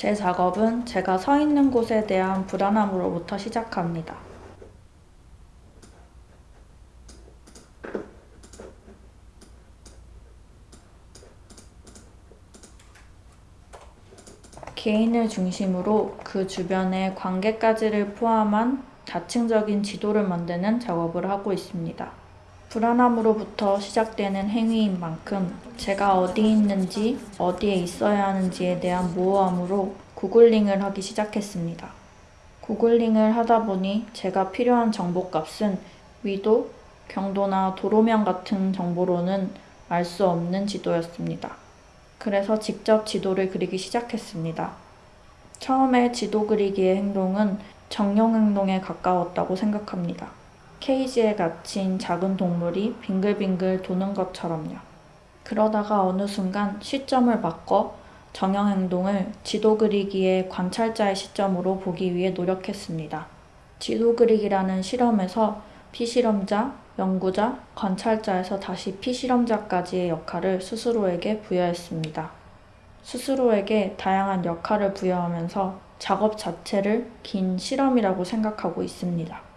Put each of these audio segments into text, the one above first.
제 작업은 제가 서 있는 곳에 대한 불안함으로부터 시작합니다. 개인을 중심으로 그 주변의 관계까지를 포함한 다층적인 지도를 만드는 작업을 하고 있습니다. 불안함으로부터 시작되는 행위인 만큼 제가 어디 있는지 어디에 있어야 하는지에 대한 모호함으로 구글링을 하기 시작했습니다. 구글링을 하다 보니 제가 필요한 정보값은 위도, 경도나 도로명 같은 정보로는 알 수 없는 지도였습니다. 그래서 직접 지도를 그리기 시작했습니다. 처음에 지도 그리기의 행동은 정령 행동에 가까웠다고 생각합니다. 케이지에 갇힌 작은 동물이 빙글빙글 도는 것처럼요. 그러다가 어느 순간 시점을 바꿔 정형 행동을 지도 그리기의 관찰자의 시점으로 보기 위해 노력했습니다. 지도 그리기라는 실험에서 피실험자, 연구자, 관찰자에서 다시 피실험자까지의 역할을 스스로에게 부여했습니다. 스스로에게 다양한 역할을 부여하면서 작업 자체를 긴 실험이라고 생각하고 있습니다.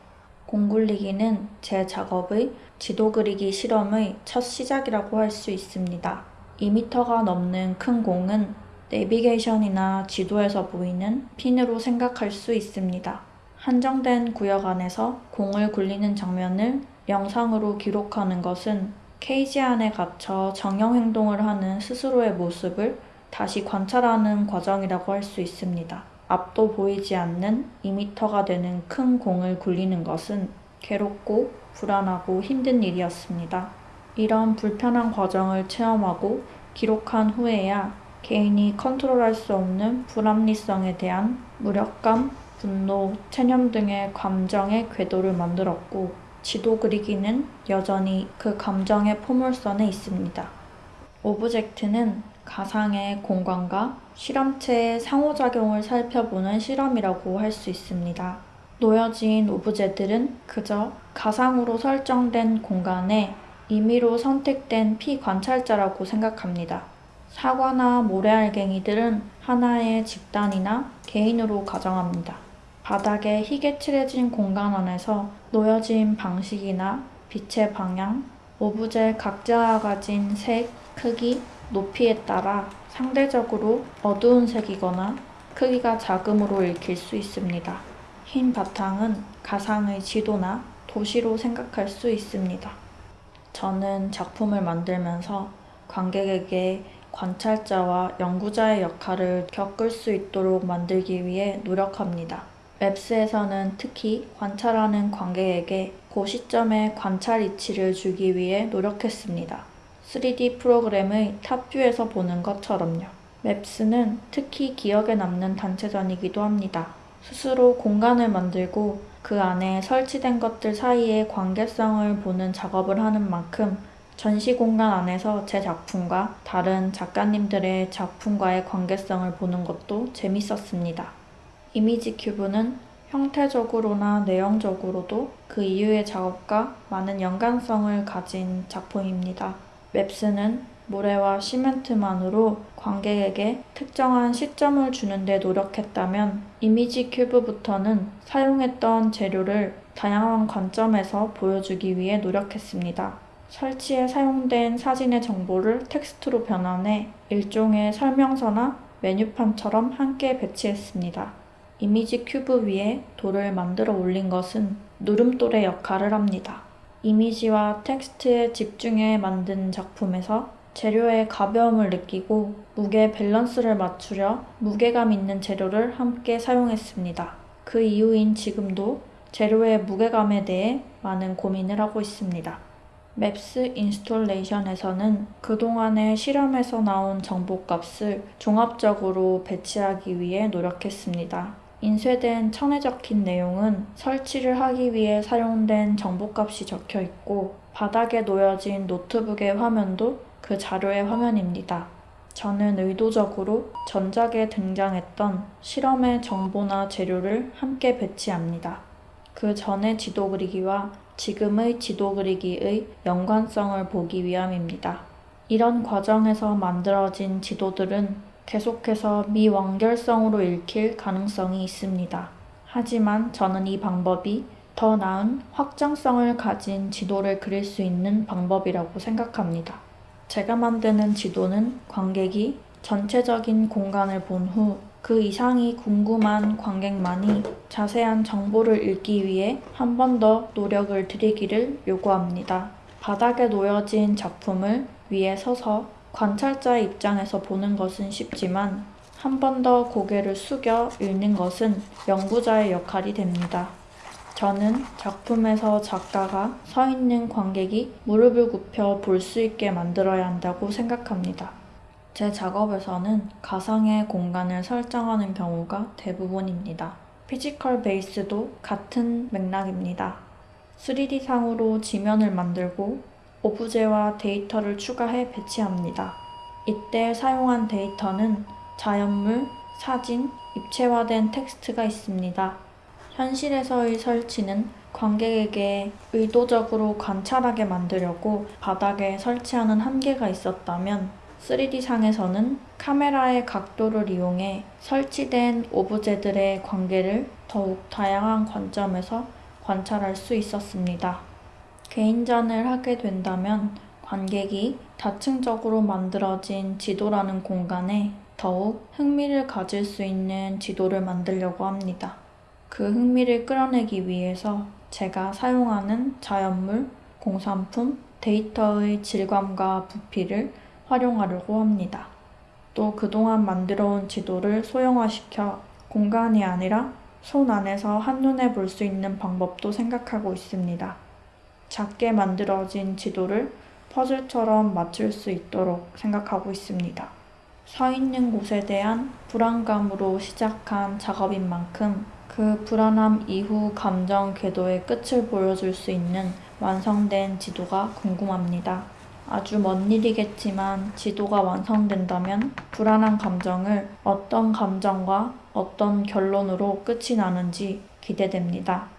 공굴리기는 제 작업의 지도 그리기 실험의 첫 시작이라고 할 수 있습니다. 2m가 넘는 큰 공은 내비게이션이나 지도에서 보이는 핀으로 생각할 수 있습니다. 한정된 구역 안에서 공을 굴리는 장면을 영상으로 기록하는 것은 케이지 안에 갇혀 정형 행동을 하는 스스로의 모습을 다시 관찰하는 과정이라고 할 수 있습니다. 앞도 보이지 않는 2m가 되는 큰 공을 굴리는 것은 괴롭고 불안하고 힘든 일이었습니다. 이런 불편한 과정을 체험하고 기록한 후에야 개인이 컨트롤할 수 없는 불합리성에 대한 무력감, 분노, 체념 등의 감정의 궤도를 만들었고 지도 그리기는 여전히 그 감정의 포물선에 있습니다. object는 가상의 공간과 실험체의 상호작용을 살펴보는 실험이라고 할 수 있습니다. 놓여진 오브제들은 그저 가상으로 설정된 공간에 임의로 선택된 피관찰자라고 생각합니다. 사과나 모래알갱이들은 하나의 집단이나 개인으로 가정합니다. 바닥에 희게 칠해진 공간 안에서 놓여진 방식이나 빛의 방향, 오브제 각자가 가진 색, 크기, 높이에 따라 상대적으로 어두운 색이거나 크기가 작음으로 읽힐 수 있습니다. 흰 바탕은 가상의 지도나 도시로 생각할 수 있습니다. 저는 작품을 만들면서 관객에게 관찰자와 연구자의 역할을 겪을 수 있도록 만들기 위해 노력합니다. 웹스에서는 특히 관찰하는 관객에게 그 시점의 관찰 이치를 주기 위해 노력했습니다. 3D 프로그램의 탑뷰에서 보는 것처럼요. 맵스는 특히 기억에 남는 단체전이기도 합니다. 스스로 공간을 만들고 그 안에 설치된 것들 사이의 관계성을 보는 작업을 하는 만큼 전시 공간 안에서 제 작품과 다른 작가님들의 작품과의 관계성을 보는 것도 재밌었습니다. 이미지 큐브는 형태적으로나 내용적으로도 그 이후의 작업과 많은 연관성을 가진 작품입니다. 웹스는 모래와 시멘트만으로 관객에게 특정한 시점을 주는데 노력했다면 이미지 큐브부터는 사용했던 재료를 다양한 관점에서 보여주기 위해 노력했습니다. 설치에 사용된 사진의 정보를 텍스트로 변환해 일종의 설명서나 메뉴판처럼 함께 배치했습니다. 이미지 큐브 위에 돌을 만들어 올린 것은 누름돌의 역할을 합니다. 이미지와 텍스트에 집중해 만든 작품에서 재료의 가벼움을 느끼고 무게 밸런스를 맞추려 무게감 있는 재료를 함께 사용했습니다. 그 이후인 지금도 재료의 무게감에 대해 많은 고민을 하고 있습니다. Maps Installation에서는 그동안의 실험에서 나온 정보값을 종합적으로 배치하기 위해 노력했습니다. 인쇄된 천에 적힌 내용은 설치를 하기 위해 사용된 정보값이 적혀 있고 바닥에 놓여진 노트북의 화면도 그 자료의 화면입니다. 저는 의도적으로 전작에 등장했던 실험의 정보나 재료를 함께 배치합니다. 그 전의 지도 그리기와 지금의 지도 그리기의 연관성을 보기 위함입니다. 이런 과정에서 만들어진 지도들은 계속해서 미완결성으로 읽힐 가능성이 있습니다. 하지만 저는 이 방법이 더 나은 확장성을 가진 지도를 그릴 수 있는 방법이라고 생각합니다. 제가 만드는 지도는 관객이 전체적인 공간을 본 후 그 이상이 궁금한 관객만이 자세한 정보를 읽기 위해 한 번 더 노력을 들이기를 요구합니다. 바닥에 놓여진 작품을 위에 서서 관찰자의 입장에서 보는 것은 쉽지만 한 번 더 고개를 숙여 읽는 것은 연구자의 역할이 됩니다. 저는 작품에서 작가가 서 있는 관객이 무릎을 굽혀 볼 수 있게 만들어야 한다고 생각합니다. 제 작업에서는 가상의 공간을 설정하는 경우가 대부분입니다. Physical Base도 같은 맥락입니다. 3D상으로 지면을 만들고 오브제와 데이터를 추가해 배치합니다. 이때 사용한 데이터는 자연물, 사진, 입체화된 텍스트가 있습니다. 현실에서의 설치는 관객에게 의도적으로 관찰하게 만들려고 바닥에 설치하는 한계가 있었다면 3D상에서는 카메라의 각도를 이용해 설치된 오브제들의 관계를 더욱 다양한 관점에서 관찰할 수 있었습니다. 개인전을 하게 된다면 관객이 다층적으로 만들어진 지도라는 공간에 더욱 흥미를 가질 수 있는 지도를 만들려고 합니다. 그 흥미를 끌어내기 위해서 제가 사용하는 자연물, 공산품, 데이터의 질감과 부피를 활용하려고 합니다. 또 그동안 만들어온 지도를 소형화시켜 공간이 아니라 손 안에서 한눈에 볼 수 있는 방법도 생각하고 있습니다. 작게 만들어진 지도를 퍼즐처럼 맞출 수 있도록 생각하고 있습니다. 서 있는 곳에 대한 불안감으로 시작한 작업인 만큼 그 불안함 이후 감정 궤도의 끝을 보여줄 수 있는 완성된 지도가 궁금합니다. 아주 먼 일이겠지만 지도가 완성된다면 불안한 감정을 어떤 감정과 어떤 결론으로 끝이 나는지 기대됩니다.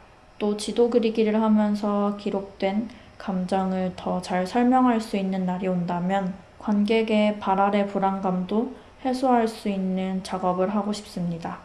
또 지도 그리기를 하면서 기록된 감정을 더 잘 설명할 수 있는 날이 온다면 관객의 발 아래 불안감도 해소할 수 있는 작업을 하고 싶습니다.